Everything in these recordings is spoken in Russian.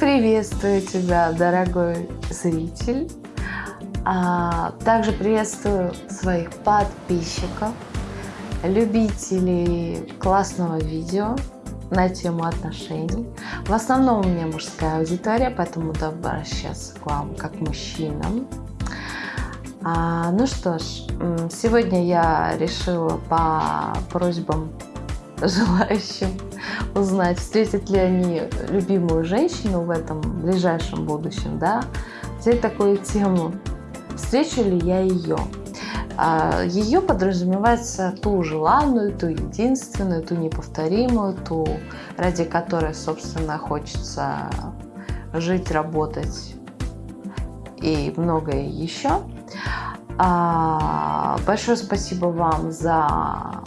Приветствую тебя, дорогой зритель. А, также приветствую своих подписчиков, любителей классного видео на тему отношений. В основном у меня мужская аудитория, поэтому буду обращаться к вам как мужчинам. А, ну что ж, сегодня я решила по просьбам желающим узнать, встретят ли они любимую женщину в этом ближайшем будущем, да, взять такую тему, встречу ли я ее. А, ее подразумевается ту желанную, ту единственную, ту неповторимую, ту, ради которой, собственно, хочется жить, работать и многое еще. А, большое спасибо вам за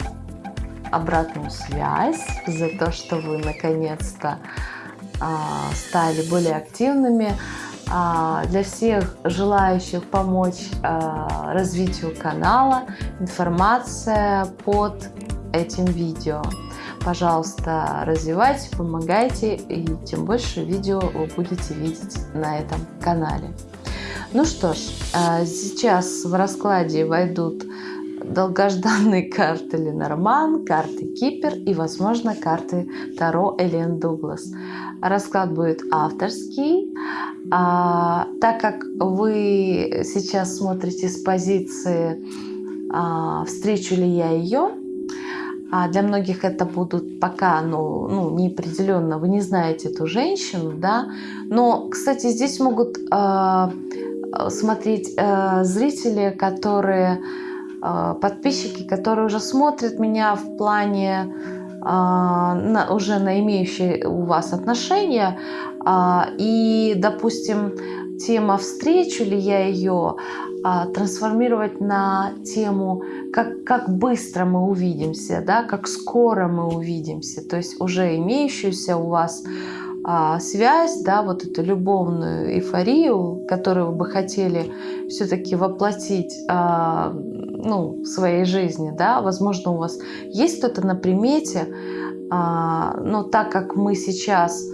обратную связь, за то, что вы наконец-то а, стали более активными. А, для всех желающих помочь а, развитию канала информация под этим видео. Пожалуйста, развивайте, помогайте, и тем больше видео вы будете видеть на этом канале. Ну что ж, сейчас в раскладе войдут долгожданные карты Ленорман, карты Кипер и, возможно, карты Таро Элен Дуглас. Расклад будет авторский. А, так как вы сейчас смотрите с позиции а, «Встречу ли я ее?», а для многих это будут пока ну, ну, неопределенно, вы не знаете эту женщину, да. Но, кстати, здесь могут э, смотреть э, зрители, которые подписчики, которые уже смотрят меня в плане а, на, уже на имеющие у вас отношения. А, и, допустим, тема «Встречу ли я ее?» трансформировать на тему как, как быстро мы увидимся, да, как скоро мы увидимся, то есть уже имеющуюся у вас а, связь, да, вот эту любовную эйфорию, которую вы бы хотели все-таки воплотить а, ну, в своей жизни, да, возможно, у вас есть кто-то на примете, а, но так как мы сейчас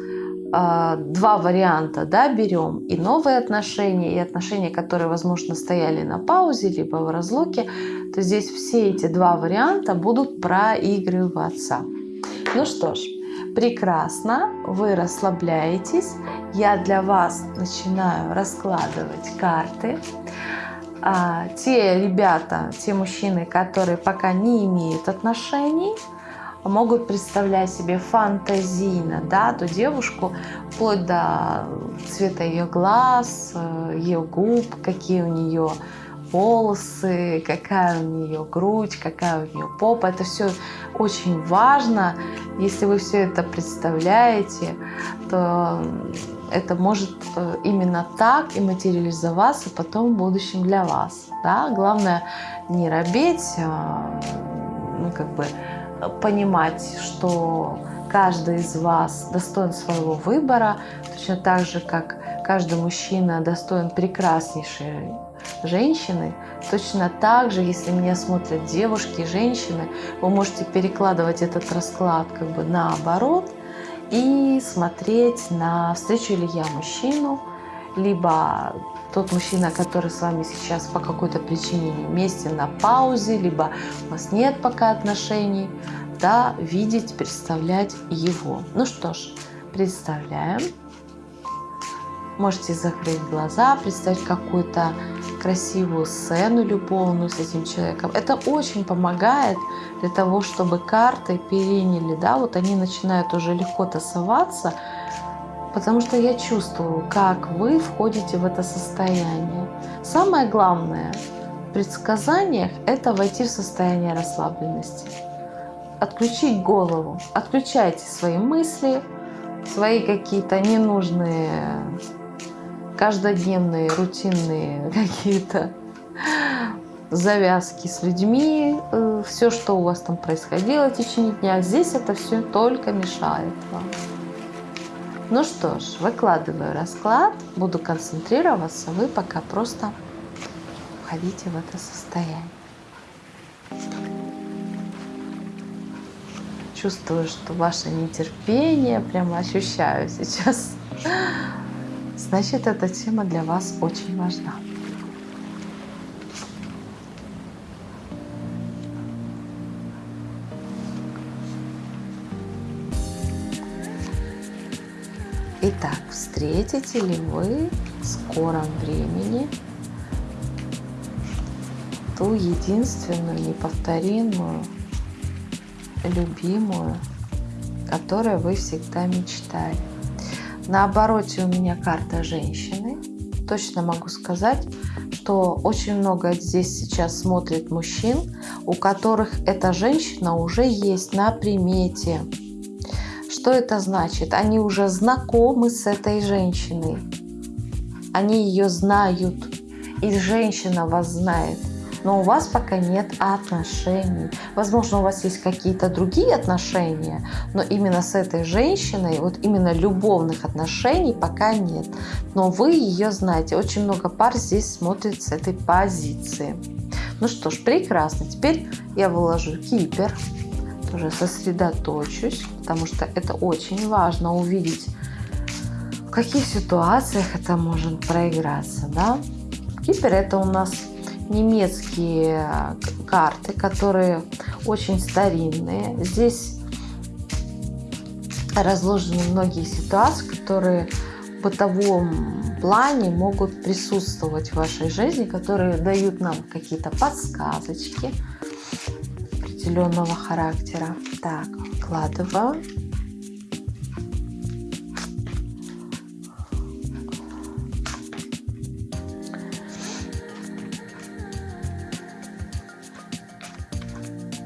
а, два варианта да, берем, и новые отношения, и отношения, которые, возможно, стояли на паузе, либо в разлуке, то здесь все эти два варианта будут проигрываться. Ну что ж, Прекрасно, вы расслабляетесь. Я для вас начинаю раскладывать карты. А, те ребята, те мужчины, которые пока не имеют отношений, могут представлять себе фантазийно, да, ту девушку, вплоть до цвета ее глаз, ее губ, какие у нее волосы, какая у нее грудь, какая у нее попа. Это все очень важно. Если вы все это представляете, то это может э, именно так и материализоваться потом в будущем для вас. Да? Главное не робеть, а, ну, как бы понимать, что каждый из вас достоин своего выбора, точно так же, как каждый мужчина достоин прекраснейшей женщины. Точно так же, если меня смотрят девушки и женщины, вы можете перекладывать этот расклад как бы наоборот и смотреть на встречу ли я мужчину, либо тот мужчина, который с вами сейчас по какой-то причине вместе на паузе, либо у вас нет пока отношений, да, видеть, представлять его. Ну что ж, представляем. Можете закрыть глаза, представить какую-то красивую сцену любовную с этим человеком. Это очень помогает для того, чтобы карты переняли, да, вот они начинают уже легко тасоваться, потому что я чувствую, как вы входите в это состояние. Самое главное в предсказаниях – это войти в состояние расслабленности. Отключить голову, отключайте свои мысли, свои какие-то ненужные каждодневные, рутинные какие-то завязки с людьми, э, все, что у вас там происходило в течение дня, здесь это все только мешает вам. Ну что ж, выкладываю расклад, буду концентрироваться, вы пока просто входите в это состояние. Чувствую, что ваше нетерпение, прямо ощущаю сейчас значит эта тема для вас очень важна. Итак, встретите ли вы в скором времени ту единственную, неповторимую, любимую, которой вы всегда мечтали? На обороте у меня карта женщины. Точно могу сказать, что очень много здесь сейчас смотрит мужчин, у которых эта женщина уже есть на примете. Что это значит? Они уже знакомы с этой женщиной. Они ее знают. И женщина вас знает но у вас пока нет отношений. Возможно, у вас есть какие-то другие отношения, но именно с этой женщиной, вот именно любовных отношений пока нет. Но вы ее знаете. Очень много пар здесь смотрит с этой позиции. Ну что ж, прекрасно. Теперь я выложу кипер. Уже сосредоточусь, потому что это очень важно увидеть, в каких ситуациях это может проиграться. Да? Кипер это у нас немецкие карты, которые очень старинные. Здесь разложены многие ситуации, которые в бытовом плане могут присутствовать в вашей жизни, которые дают нам какие-то подсказочки определенного характера. Так, вкладываю.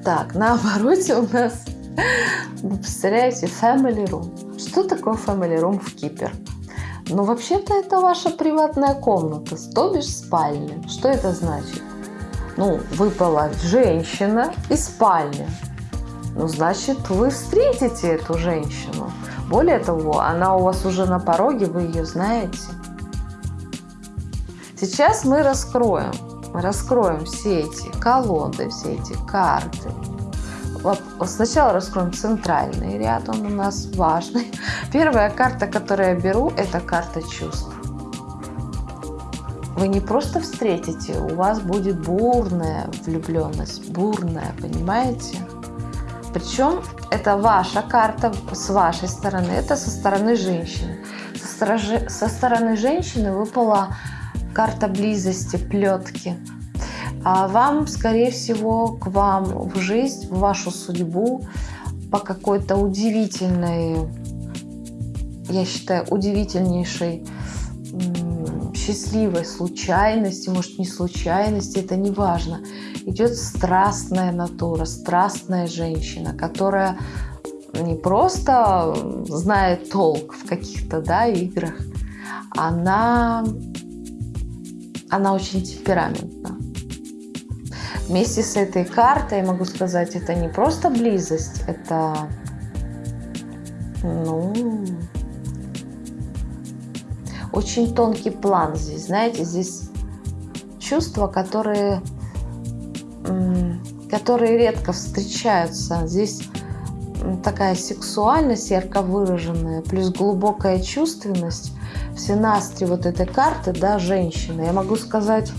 Так, на обороте у нас, вы представляете, Family Room. Что такое Family Room в Кипер? Ну, вообще-то это ваша приватная комната, то бишь спальня. Что это значит? Ну, выпала женщина и спальня. Ну, значит, вы встретите эту женщину. Более того, она у вас уже на пороге, вы ее знаете. Сейчас мы раскроем раскроем все эти колоды, все эти карты. Сначала раскроем центральный ряд, он у нас важный. Первая карта, которую я беру, это карта чувств. Вы не просто встретите, у вас будет бурная влюбленность, бурная, понимаете? Причем это ваша карта с вашей стороны, это со стороны женщины. Со, стороны, со стороны женщины выпала карта близости, плетки. А вам, скорее всего, к вам в жизнь, в вашу судьбу по какой-то удивительной, я считаю, удивительнейшей счастливой случайности, может не случайности, это не важно. Идет страстная натура, страстная женщина, которая не просто знает толк в каких-то да, играх, она она очень темпераментна. Вместе с этой картой, я могу сказать, это не просто близость, это, ну, очень тонкий план здесь, знаете, здесь чувства, которые, которые редко встречаются. Здесь такая сексуальность ярко выраженная, плюс глубокая чувственность – все настрой вот этой карты, да, женщины, я могу сказать,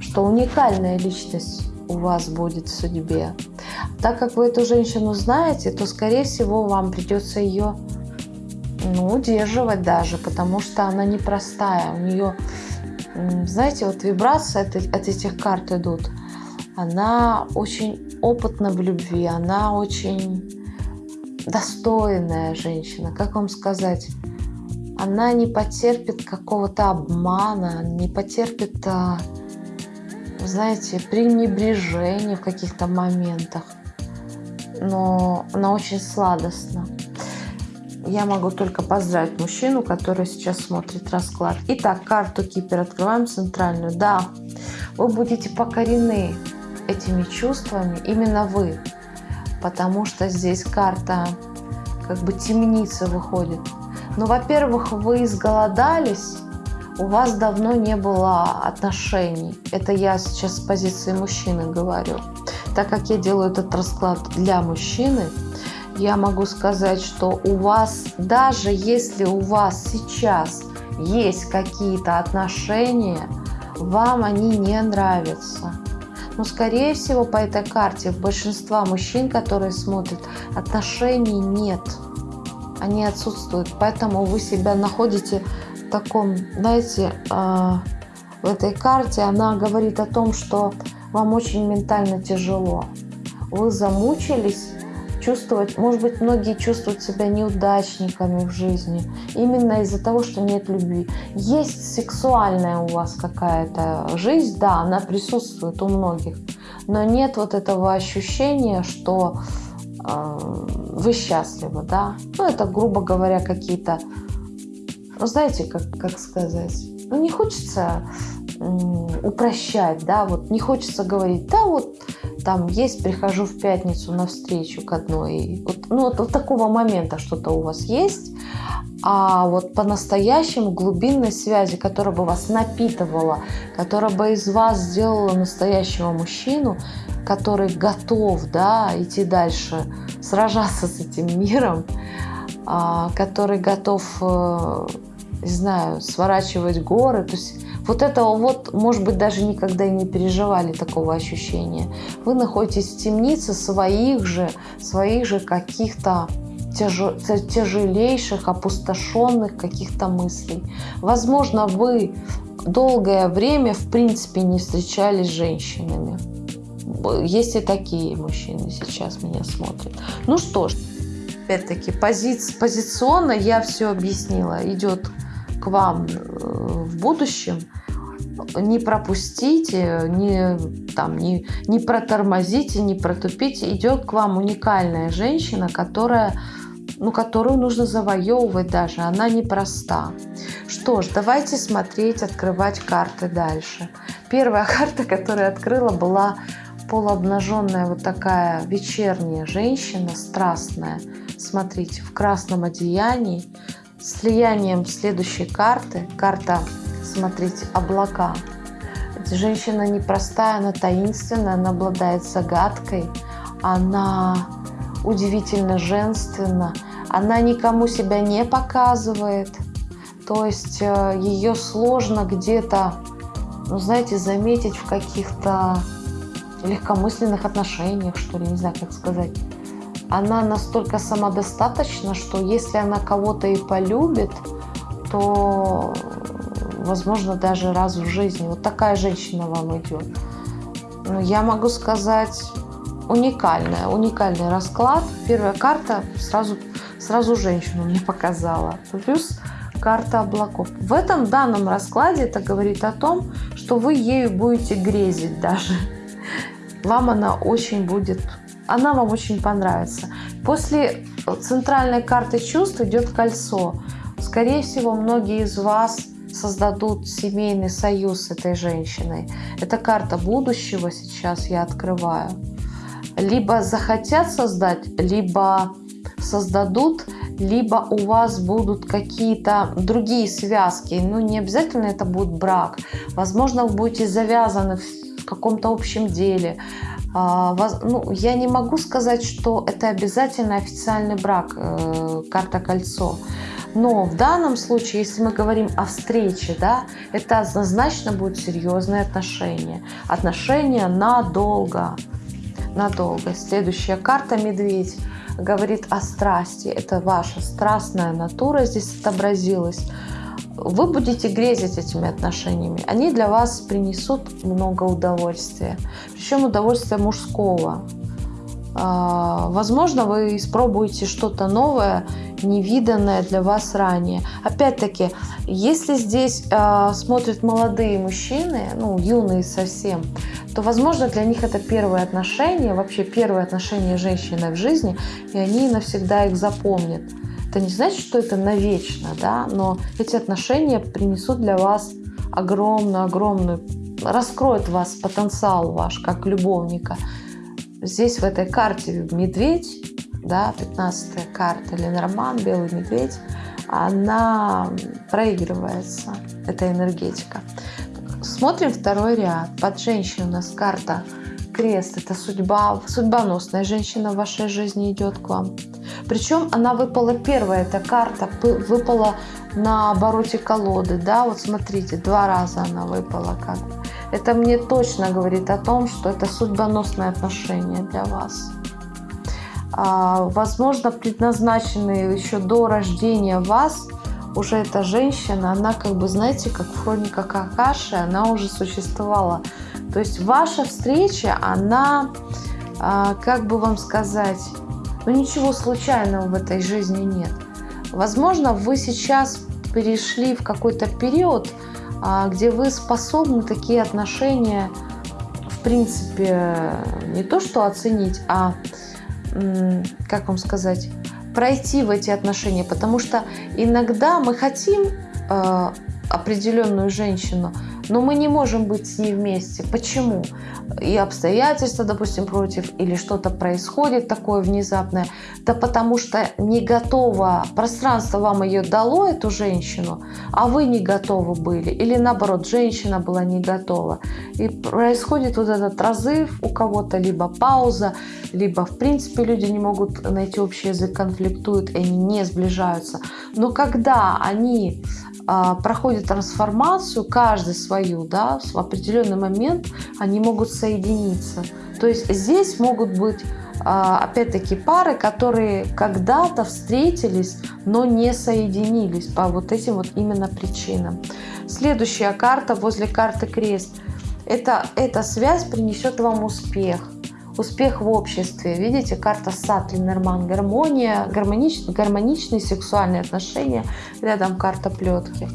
что уникальная личность у вас будет в судьбе. Так как вы эту женщину знаете, то, скорее всего, вам придется ее ну, удерживать даже, потому что она непростая. У нее, знаете, вот вибрации от, от этих карт идут. Она очень опытна в любви, она очень достойная женщина. Как вам сказать? Она не потерпит какого-то обмана, не потерпит, а, знаете, пренебрежения в каких-то моментах. Но она очень сладостна. Я могу только поздравить мужчину, который сейчас смотрит расклад. Итак, карту Кипер открываем центральную. Да, вы будете покорены этими чувствами, именно вы. Потому что здесь карта как бы темница выходит. Ну, во-первых, вы изголодались, у вас давно не было отношений. Это я сейчас с позиции мужчины говорю. Так как я делаю этот расклад для мужчины, я могу сказать, что у вас, даже если у вас сейчас есть какие-то отношения, вам они не нравятся. Но, скорее всего, по этой карте большинства мужчин, которые смотрят, отношений нет. Они отсутствуют. Поэтому вы себя находите в таком, знаете, э, в этой карте она говорит о том, что вам очень ментально тяжело. Вы замучились чувствовать, может быть, многие чувствуют себя неудачниками в жизни, именно из-за того, что нет любви. Есть сексуальная у вас какая-то жизнь, да, она присутствует у многих, но нет вот этого ощущения, что вы счастливы, да. Ну, это, грубо говоря, какие-то, ну, знаете, как, как сказать, ну, не хочется упрощать, да, вот не хочется говорить, да, вот там есть, прихожу в пятницу на встречу к одной, вот, ну вот, вот такого момента что-то у вас есть, а вот по-настоящему глубинной связи, которая бы вас напитывала, которая бы из вас сделала настоящего мужчину, который готов, да, идти дальше, сражаться с этим миром, а, который готов, э, не знаю, сворачивать горы, то есть вот этого вот, может быть, даже никогда и не переживали такого ощущения. Вы находитесь в темнице своих же, своих же каких-то тяжелейших, опустошенных каких-то мыслей. Возможно, вы долгое время, в принципе, не встречались с женщинами. Есть и такие мужчины сейчас меня смотрят. Ну что ж, опять-таки, пози позиционно я все объяснила. Идет вам э, в будущем не пропустите, не, там, не, не протормозите, не протупите. Идет к вам уникальная женщина, которая, ну, которую нужно завоевывать даже. Она непроста. Что ж, давайте смотреть, открывать карты дальше. Первая карта, которую открыла, была полуобнаженная вот такая вечерняя женщина, страстная. Смотрите, в красном одеянии, с влиянием следующей карты. Карта смотрите, облака. Эта женщина непростая, она таинственная, она обладает загадкой, она удивительно женственна, она никому себя не показывает, то есть э, ее сложно где-то, ну, знаете, заметить в каких-то легкомысленных отношениях, что ли, не знаю, как сказать. Она настолько самодостаточна, что если она кого-то и полюбит, то возможно, даже раз в жизни. Вот такая женщина вам идет. Ну, я могу сказать, уникальная, уникальный расклад. Первая карта сразу, сразу женщину мне показала. Плюс карта облаков. В этом данном раскладе это говорит о том, что вы ею будете грезить даже. Вам она очень будет, она вам очень понравится. После центральной карты чувств идет кольцо. Скорее всего, многие из вас создадут семейный союз с этой женщиной. Это карта будущего сейчас я открываю. Либо захотят создать, либо создадут, либо у вас будут какие-то другие связки. Ну, не обязательно это будет брак. Возможно, вы будете завязаны в каком-то общем деле. А, ну, я не могу сказать, что это обязательно официальный брак, э, карта кольцо. Но в данном случае, если мы говорим о встрече, да, это однозначно будет серьезные отношения. Отношения надолго. Надолго. Следующая карта «Медведь» говорит о страсти. Это ваша страстная натура здесь отобразилась. Вы будете грезить этими отношениями. Они для вас принесут много удовольствия. Причем удовольствия мужского. А, возможно, вы испробуете что-то новое, невиданное для вас ранее. Опять-таки, если здесь э, смотрят молодые мужчины, ну, юные совсем, то, возможно, для них это первые отношения, вообще первые отношения женщины в жизни, и они навсегда их запомнят. Это не значит, что это навечно, да, но эти отношения принесут для вас огромную-огромную, раскроют вас потенциал ваш как любовника – Здесь в этой карте медведь, да, 15 карта Ленорман, белый медведь, она проигрывается, эта энергетика. Смотрим второй ряд. Под женщиной у нас карта крест – это судьба, судьбоносная женщина в вашей жизни идет к вам. Причем она выпала первая, эта карта выпала на обороте колоды, да, вот смотрите, два раза она выпала как бы. Это мне точно говорит о том, что это судьбоносное отношение для вас. А, возможно, предназначенные еще до рождения вас, уже эта женщина, она как бы, знаете, как в хрониках Акаши, она уже существовала. То есть ваша встреча, она, а, как бы вам сказать, ну ничего случайного в этой жизни нет. Возможно, вы сейчас перешли в какой-то период, а, где вы способны такие отношения, в принципе, не то что оценить, а, как вам сказать, пройти в эти отношения. Потому что иногда мы хотим а, определенную женщину, но мы не можем быть с ней вместе. Почему? И обстоятельства, допустим, против, или что-то происходит такое внезапное. Да потому что не готово, пространство вам ее дало, эту женщину, а вы не готовы были. Или наоборот, женщина была не готова. И происходит вот этот разрыв у кого-то, либо пауза, либо в принципе люди не могут найти общий язык, конфликтуют, и они не сближаются. Но когда они проходят трансформацию, каждый свою, да, в определенный момент они могут соединиться. То есть здесь могут быть а, опять-таки пары, которые когда-то встретились, но не соединились по вот этим вот именно причинам. Следующая карта возле карты крест. Это, эта связь принесет вам успех успех в обществе. Видите, карта сад, Ленорман, гармония, гармонич, гармоничные сексуальные отношения, рядом карта плетки.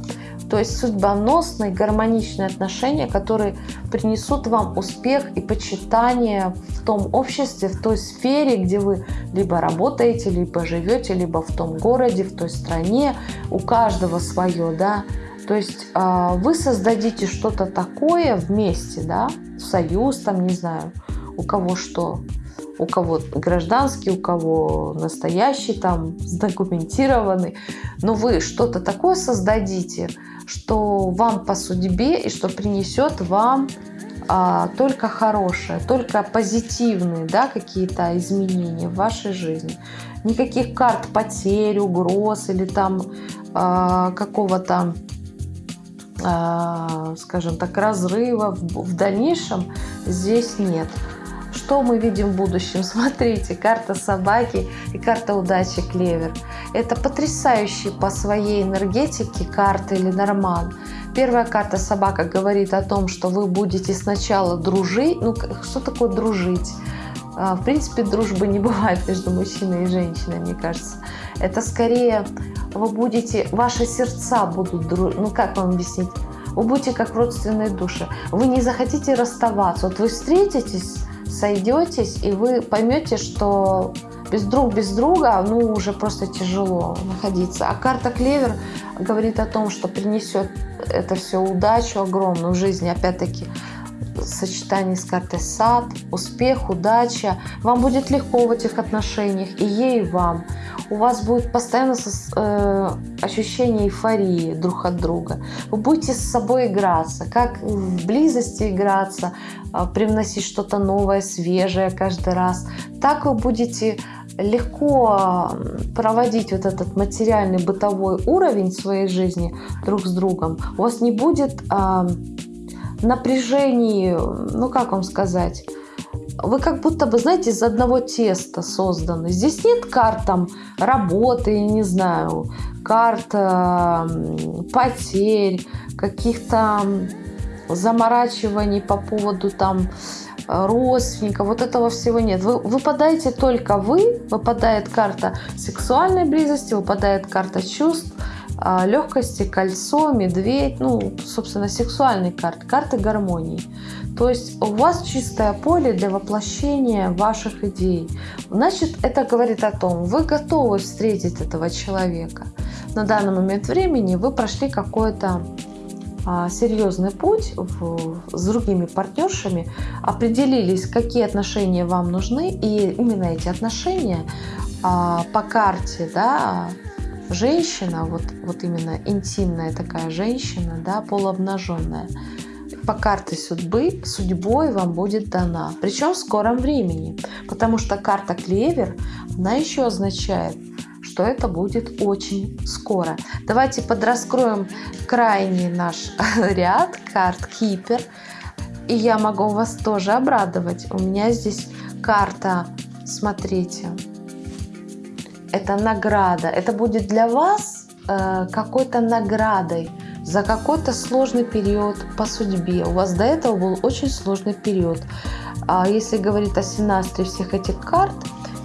То есть судьбоносные, гармоничные отношения, которые принесут вам успех и почитание в том обществе, в той сфере, где вы либо работаете, либо живете, либо в том городе, в той стране. У каждого свое, да. То есть э, вы создадите что-то такое вместе, да, союз, там, не знаю, у кого что. У кого гражданский, у кого настоящий, там, задокументированный. Но вы что-то такое создадите, что вам по судьбе и что принесет вам а, только хорошее, только позитивные да, какие-то изменения в вашей жизни. Никаких карт потерь, угроз или там а, какого-то а, скажем так, разрыва в дальнейшем здесь нет. Что мы видим в будущем? Смотрите, карта собаки и карта удачи клевер. Это потрясающие по своей энергетике карты Ленорман. Первая карта собака говорит о том, что вы будете сначала дружить. Ну, что такое дружить? А, в принципе, дружбы не бывает между мужчиной и женщиной, мне кажется. Это скорее вы будете, ваши сердца будут. Ну, как вам объяснить? Вы будете как родственные души. Вы не захотите расставаться. Вот вы встретитесь сойдетесь, и вы поймете, что без друг без друга, ну, уже просто тяжело находиться. А карта Клевер говорит о том, что принесет это все удачу огромную в жизни. Опять-таки, сочетании с картой сад, успех, удача. Вам будет легко в этих отношениях, и ей, и вам. У вас будет постоянно э, ощущение эйфории друг от друга. Вы будете с собой играться, как в близости играться, э, привносить что-то новое, свежее каждый раз. Так вы будете легко проводить вот этот материальный бытовой уровень своей жизни друг с другом. У вас не будет... Э, напряжении, ну как вам сказать, вы как будто бы, знаете, из одного теста созданы. Здесь нет карт там работы, не знаю, карт потерь, каких-то заморачиваний по поводу там родственников, вот этого всего нет. Вы, выпадаете только вы, выпадает карта сексуальной близости, выпадает карта чувств, легкости, кольцо, медведь, ну, собственно, сексуальные карты, карты гармонии. То есть у вас чистое поле для воплощения ваших идей. Значит, это говорит о том, вы готовы встретить этого человека. На данный момент времени вы прошли какой-то а, серьезный путь в, с другими партнершами, определились, какие отношения вам нужны, и именно эти отношения а, по карте, да, женщина, вот, вот именно интимная такая женщина, да, полуобнаженная, по карте судьбы, судьбой вам будет дана. Причем в скором времени. Потому что карта клевер, она еще означает, что это будет очень скоро. Давайте подраскроем крайний наш ряд карт Кипер. И я могу вас тоже обрадовать. У меня здесь карта, смотрите, это награда. Это будет для вас э, какой-то наградой за какой-то сложный период по судьбе. У вас до этого был очень сложный период. А если говорить о синастре всех этих карт,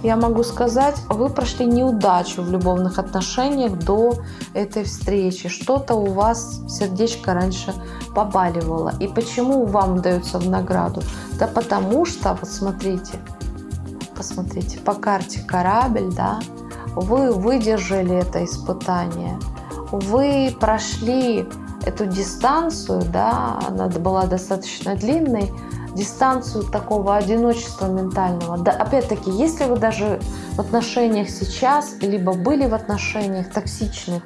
я могу сказать, вы прошли неудачу в любовных отношениях до этой встречи. Что-то у вас сердечко раньше побаливало. И почему вам дается в награду? Да потому что, вот смотрите, посмотрите, по карте корабль, да, вы выдержали это испытание, вы прошли эту дистанцию, да, она была достаточно длинной, дистанцию такого одиночества ментального. Да, опять-таки, если вы даже в отношениях сейчас, либо были в отношениях токсичных,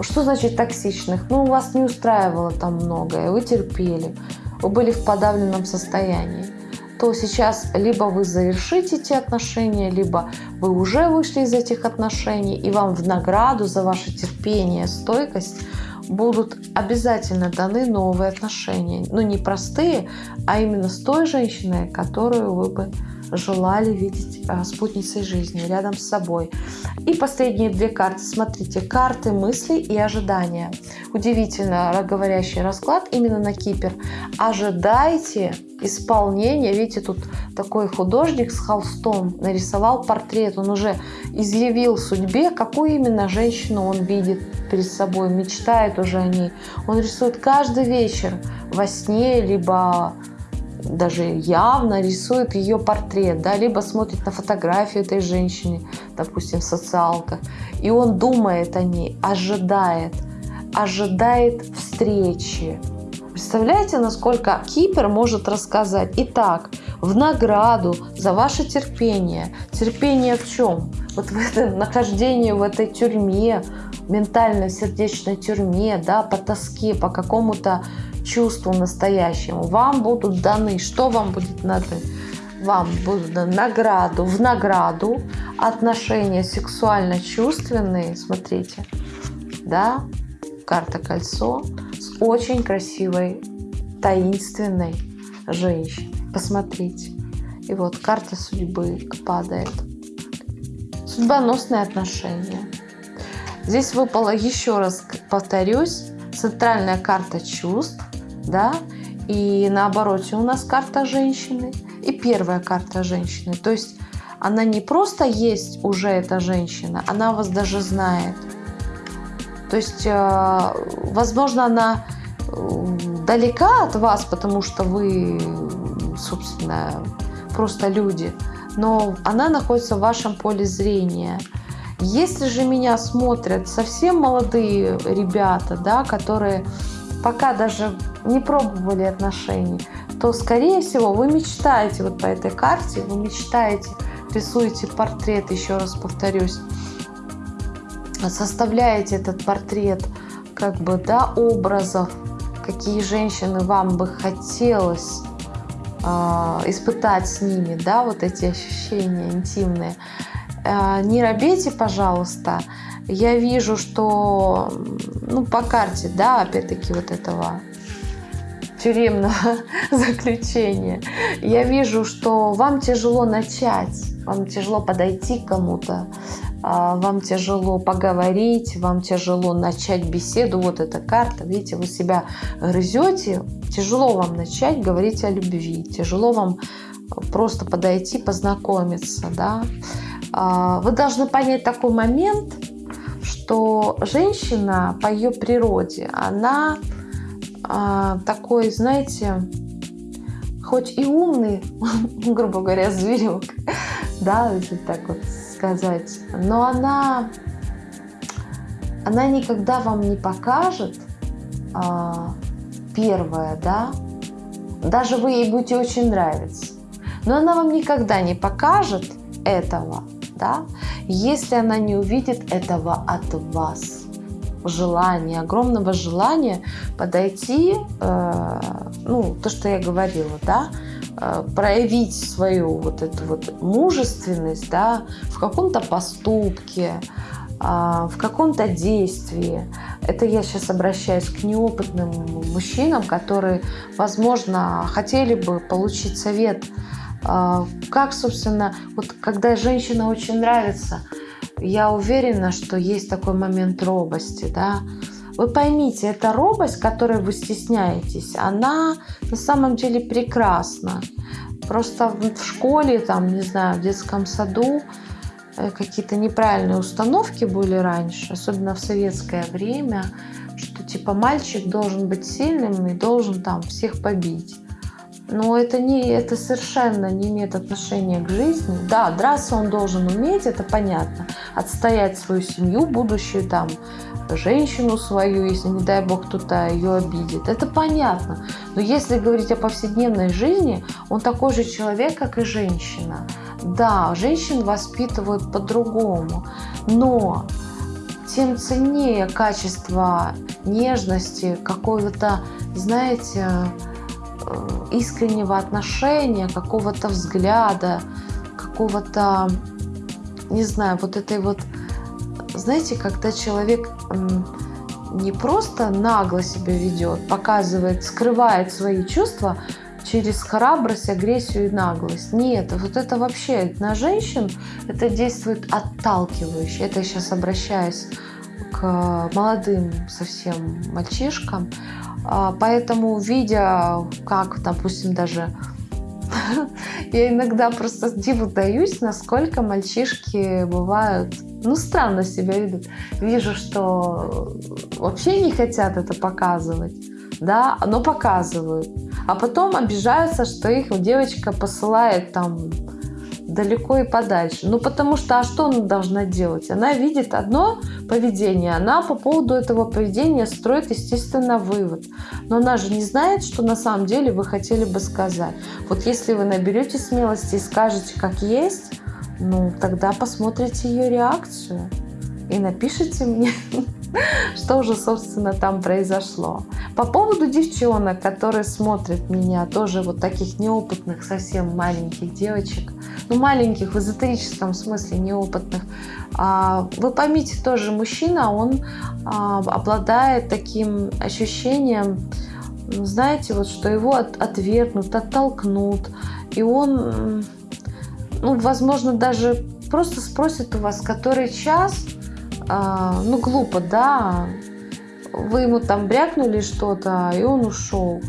что значит токсичных? Ну, вас не устраивало там многое, вы терпели, вы были в подавленном состоянии то сейчас либо вы завершите эти отношения, либо вы уже вышли из этих отношений, и вам в награду за ваше терпение, стойкость будут обязательно даны новые отношения. Ну, не простые, а именно с той женщиной, которую вы бы желали видеть а, спутницей жизни рядом с собой. И последние две карты. Смотрите, карты мыслей и ожидания. Удивительно говорящий расклад именно на Кипер. Ожидайте исполнения. Видите, тут такой художник с холстом нарисовал портрет. Он уже изъявил судьбе, какую именно женщину он видит перед собой, мечтает уже о ней. Он рисует каждый вечер во сне, либо даже явно рисует ее портрет, да, либо смотрит на фотографию этой женщины, допустим, в социалках, и он думает о ней, ожидает, ожидает встречи. Представляете, насколько Кипер может рассказать? Итак, в награду за ваше терпение. Терпение в чем? Вот в этом нахождении в этой тюрьме, ментальной сердечной тюрьме, да, по тоске, по какому-то чувству настоящему. Вам будут даны, что вам будет даны? Вам будут даны награду, в награду отношения сексуально-чувственные, смотрите, да, карта кольцо с очень красивой, таинственной женщиной. Посмотрите. И вот карта судьбы падает. Судьбоносные отношения. Здесь выпала, еще раз повторюсь, центральная карта чувств, да, и на обороте у нас карта женщины и первая карта женщины. То есть она не просто есть уже эта женщина, она вас даже знает. То есть, э, возможно, она э, далека от вас, потому что вы, собственно, просто люди, но она находится в вашем поле зрения. Если же меня смотрят совсем молодые ребята, да, которые пока даже не пробовали отношений, то, скорее всего, вы мечтаете вот по этой карте, вы мечтаете, рисуете портрет, еще раз повторюсь, составляете этот портрет как бы, да, образов, какие женщины вам бы хотелось э, испытать с ними, да, вот эти ощущения интимные. Э, не робейте, пожалуйста, я вижу, что ну, по карте, да, опять-таки вот этого тюремного заключения, я вижу, что вам тяжело начать, вам тяжело подойти к кому-то, а, вам тяжело поговорить, вам тяжело начать беседу. Вот эта карта, видите, вы себя грызете, тяжело вам начать говорить о любви, тяжело вам просто подойти, познакомиться, да. А, вы должны понять такой момент, что женщина по ее природе, она а, такой, знаете, хоть и умный, грубо говоря, зверек, да, если так вот сказать, но она, она никогда вам не покажет а, первое, да, даже вы ей будете очень нравиться, но она вам никогда не покажет этого, да, если она не увидит этого от вас. желания, огромного желания подойти, э, ну, то, что я говорила, да, э, проявить свою вот эту вот мужественность, да, в каком-то поступке, э, в каком-то действии. Это я сейчас обращаюсь к неопытным мужчинам, которые, возможно, хотели бы получить совет, как, собственно, вот когда женщина очень нравится – я уверена, что есть такой момент робости, да. Вы поймите, эта робость, которой вы стесняетесь, она на самом деле прекрасна. Просто в школе, там, не знаю, в детском саду э, какие-то неправильные установки были раньше, особенно в советское время, что типа мальчик должен быть сильным и должен там всех побить. Но это, не, это совершенно не имеет отношения к жизни. Да, драться он должен уметь, это понятно. Отстоять свою семью, будущую там, женщину свою, если, не дай бог, кто-то ее обидит. Это понятно. Но если говорить о повседневной жизни, он такой же человек, как и женщина. Да, женщин воспитывают по-другому. Но тем ценнее качество нежности, какого-то, знаете, искреннего отношения, какого-то взгляда, какого-то, не знаю, вот этой вот, знаете, когда человек не просто нагло себя ведет, показывает, скрывает свои чувства через храбрость, агрессию и наглость. Нет, вот это вообще на женщин это действует отталкивающе. Это я сейчас обращаюсь к молодым совсем мальчишкам. А, поэтому, видя, как, допустим, даже я иногда просто диву даюсь, насколько мальчишки бывают, ну, странно себя ведут. Вижу, что вообще не хотят это показывать, да, но показывают. А потом обижаются, что их девочка посылает там далеко и подальше. Ну, потому что, а что она должна делать? Она видит одно поведение, она по поводу этого поведения строит, естественно, вывод. Но она же не знает, что на самом деле вы хотели бы сказать. Вот если вы наберете смелости и скажете, как есть, ну, тогда посмотрите ее реакцию и напишите мне, что же, собственно, там произошло. По поводу девчонок, которые смотрят меня, тоже вот таких неопытных, совсем маленьких девочек, ну, маленьких в эзотерическом смысле, неопытных, а, вы поймите, тоже мужчина, он а, обладает таким ощущением, знаете, вот что его отвергнут, оттолкнут, и он, ну, возможно, даже просто спросит у вас, который час, ну, глупо, да, вы ему там брякнули что-то, и он ушел.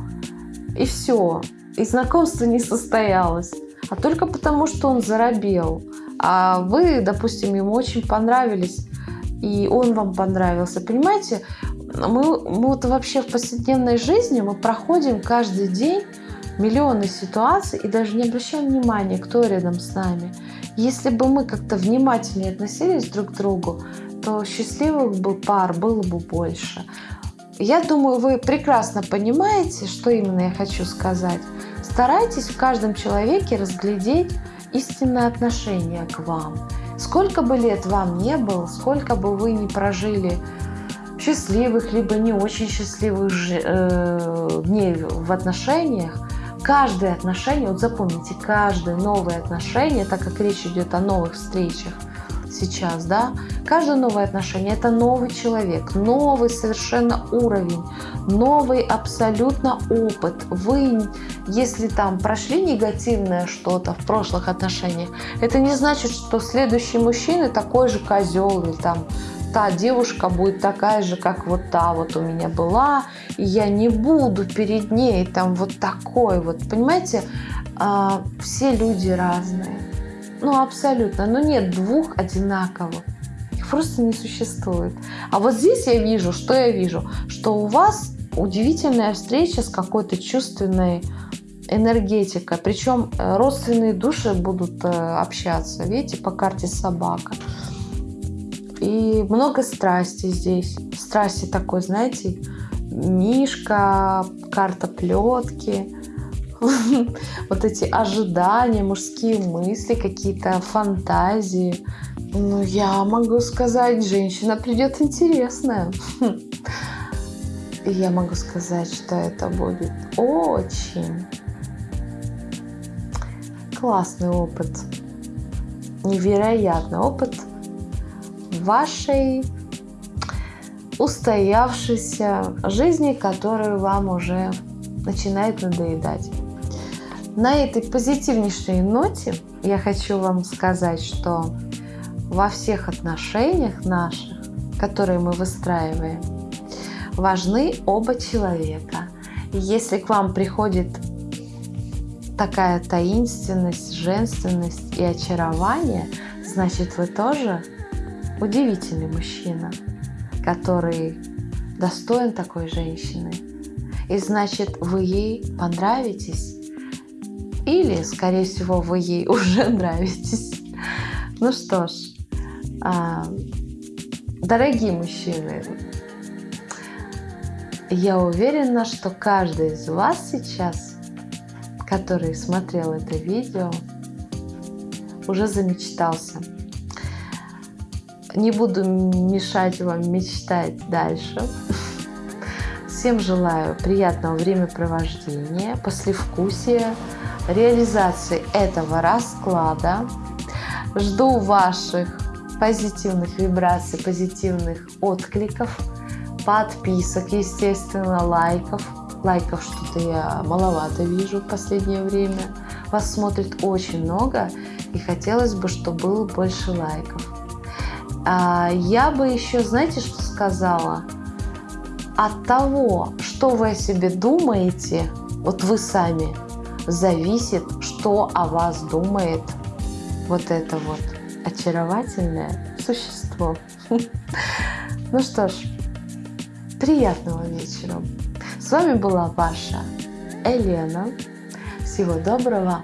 И все. И знакомство не состоялось. А только потому, что он заробел. А вы, допустим, ему очень понравились, и он вам понравился. Понимаете, мы, мы вот вообще в повседневной жизни мы проходим каждый день миллионы ситуаций и даже не обращаем внимания, кто рядом с нами. Если бы мы как-то внимательнее относились друг к другу, то счастливых бы пар было бы больше. Я думаю, вы прекрасно понимаете, что именно я хочу сказать. Старайтесь в каждом человеке разглядеть истинное отношение к вам. Сколько бы лет вам не было, сколько бы вы не прожили счастливых, либо не очень счастливых э, дней в отношениях, каждое отношение, вот запомните, каждое новое отношение, так как речь идет о новых встречах, сейчас, да, каждое новое отношение – это новый человек, новый совершенно уровень, новый абсолютно опыт. Вы, если там прошли негативное что-то в прошлых отношениях, это не значит, что следующий мужчина такой же козел или там та девушка будет такая же, как вот та вот у меня была, и я не буду перед ней там вот такой вот, понимаете, а, все люди разные. Ну, абсолютно. Но нет двух одинаковых. Их просто не существует. А вот здесь я вижу, что я вижу? Что у вас удивительная встреча с какой-то чувственной энергетикой. Причем э, родственные души будут э, общаться. Видите, по карте собака. И много страсти здесь. Страсти такой, знаете, мишка, карта плетки вот эти ожидания, мужские мысли, какие-то фантазии. Ну, я могу сказать, женщина придет интересная. И я могу сказать, что это будет очень классный опыт, невероятный опыт вашей устоявшейся жизни, которую вам уже начинает надоедать. На этой позитивнейшей ноте я хочу вам сказать, что во всех отношениях наших, которые мы выстраиваем, важны оба человека. Если к вам приходит такая таинственность, женственность и очарование, значит вы тоже удивительный мужчина, который достоин такой женщины. И значит вы ей понравитесь или, скорее всего, вы ей уже нравитесь. Ну что ж, а, дорогие мужчины, я уверена, что каждый из вас сейчас, который смотрел это видео, уже замечтался. Не буду мешать вам мечтать дальше. Всем желаю приятного времяпровождения, послевкусия, реализации этого расклада. Жду ваших позитивных вибраций, позитивных откликов, подписок, естественно, лайков. Лайков что-то я маловато вижу в последнее время. Вас смотрит очень много, и хотелось бы, чтобы было больше лайков. А я бы еще, знаете, что сказала? От того, что вы о себе думаете, вот вы сами, зависит, что о вас думает вот это вот очаровательное существо. Ну что ж, приятного вечера. С вами была ваша Елена. Всего доброго.